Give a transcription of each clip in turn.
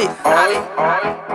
it. All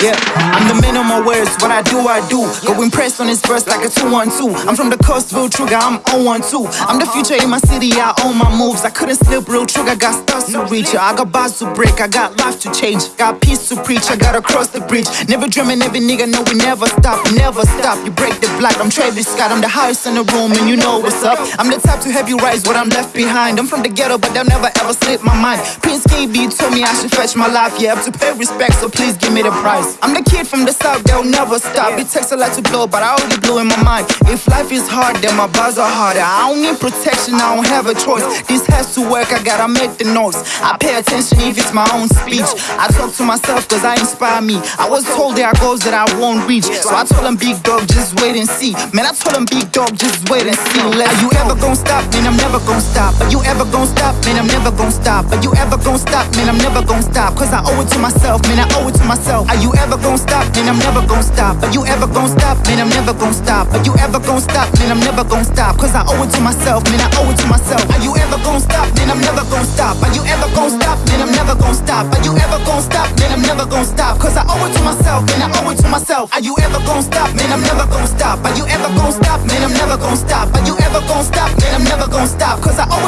Yeah, I'm the man of my words. What I do, I do. Go impressed on this verse like a 212. I'm from the coastville trigger, I'm on one too. I'm the future in my city, I own my moves. I couldn't slip real trigger, got stars to reach. I got bars to break, I got life to change. Got peace to preach, I gotta cross the bridge. Never dreaming, every nigga know we never stop, never stop. You break the block, I'm Travis Scott, I'm the highest in the room, and you know what's up. I'm the type to have you rise what I'm left behind. I'm from the ghetto, but they'll never ever slip my mind. Prince KB told me I should fetch my life, yeah, to pay respect, so please give me the price. I'm the kid from the south, they'll never stop. It takes a lot to blow, but I already blew in my mind. If life is hard, then my bars are harder. I don't need protection, I don't have a choice. This has to work, I gotta make the noise. I pay attention if it's my own speech. I talk to myself cause I inspire me. I was told there are goals that I won't reach. So I told them, big dog, just wait and see. Man, I told them, big dog, just wait and see. Are you gonna stop? Man, I'm never gonna stop. Are you ever gonna stop? Man, I'm never gonna stop. Are you ever gonna stop? Man, I'm never gonna stop. Cause I owe it to myself, man, I owe it to myself. Are you ever gonna stop? Man, I'm never gonna stop. Are you ever gonna stop? Man, I'm never gonna stop. Are you ever gonna stop? Man, I'm never gonna stop. Cause I owe it to myself, man, I owe it to myself. Are you ever gonna stop? Man, I'm never gonna stop. Are you ever gonna stop? Man, I'm never gonna stop. Are you ever gonna stop? Man, I'm never gonna stop. Cause I owe it to myself, man, I owe it to myself. Are you ever gonna stop? Man, I'm never gonna stop. Are you ever gonna stop? Man, I'm never gonna stop. Are you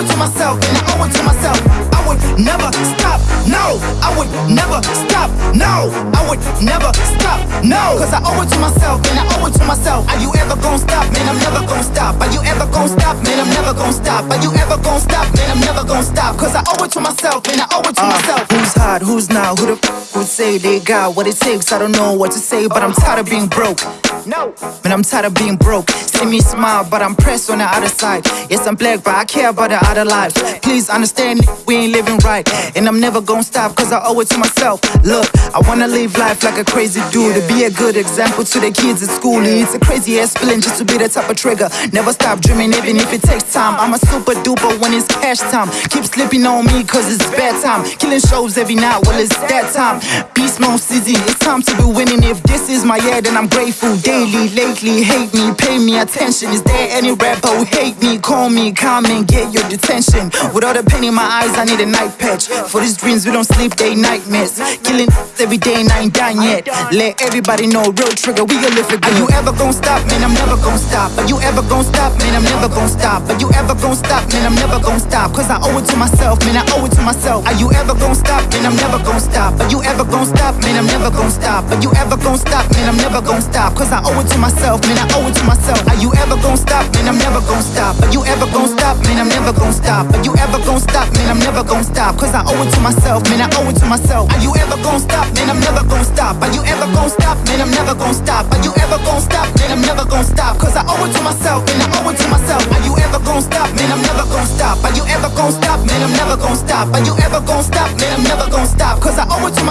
it to myself, man, I owe it to myself. I would never stop. No, I would never stop. No, I would never stop. No, cause I owe it to myself, man, I owe it to myself. Are you ever gonna stop? Man, I'm never gonna stop. Are you ever gonna stop? Man, I'm never gonna stop. Are you ever gonna stop? Man, I'm never gonna stop. Cause I owe it to myself, man, I owe it to uh, myself. Who's hot? Who's not? Who the f would say they got what it takes? I don't know what to say, but I'm tired of being broke. No. Man, I'm tired of being broke. See me smile, but I'm pressed on the other side. Yes, I'm black, but I care about the other lives. Please understand, we ain't living right. And I'm never gonna stop, cause I owe it to myself. Look, I wanna live life like a crazy dude. To be a good example to the kids at school. It's a crazy ass feeling just to be the type of trigger. Never stop dreaming, even if it takes time. I'm a super duper when it's cash time. Keep slipping on me, cause it's bad time. Killing shows every night, well, it's that time. Beast mode season, it's time to be winning. If this is my year, then I'm grateful. Daily, lately, hate me, pay me attention. Is there any rapper who hate me? Call me, come and get your detention. With all the pain in my eyes, I need a night patch. For these dreams, we don't sleep, they nightmares. Killing every day and I ain't done yet. Let everybody know, real trigger, we gon' live for good. Are you ever gonna stop? Man, I'm never gonna stop. Are you ever gonna stop? Man, I'm never gonna stop. Are you ever gonna stop? Man, I'm never gonna stop. Cause I owe it to myself, man, I owe it to myself. Are you ever gonna stop? Man, I'm never gonna stop. Are you ever gonna stop? Man, I'm never gonna stop. Are you ever gonna stop? Man, I'm never gonna stop. Cause I owe it to myself, man, I owe it to myself. Are you ever gonna stop? Man, I'm never gonna stop. Are you ever gonna stop? Man, I'm never gonna stop. Are you ever gonna stop? Man, I'm never gonna stop. Cause I owe it to myself, man, I owe it to myself. Are you ever gonna stop? Man, I'm never gonna stop. Are you ever gonna stop? Man, I'm never gonna stop. Are you ever gonna stop? Man, I'm never gonna stop. Cause I owe it to myself, man, I owe it to myself. Are you ever gonna stop? Man, I'm never gonna stop. Are you ever gonna stop? Man, I'm never gonna stop. Are you ever gonna stop? Man, I'm never gonna stop. Cause I owe it to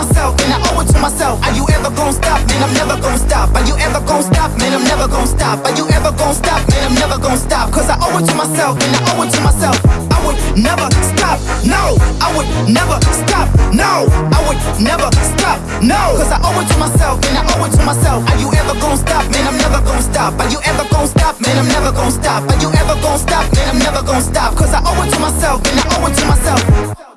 stop. Are you ever gonna stop? Man, I'm never gonna stop. Cause I owe it to myself, man, I owe it to myself. I would never stop. No, I would never stop. No, I would never stop. No, cause I owe it to myself, man, I owe it to myself. Are you ever gonna stop? Man, I'm never gonna stop. Are you ever gonna stop? Man, I'm never gonna stop. Are you ever gonna stop? Man, I'm never gonna stop. Cause I owe it to myself, man, I owe it to myself.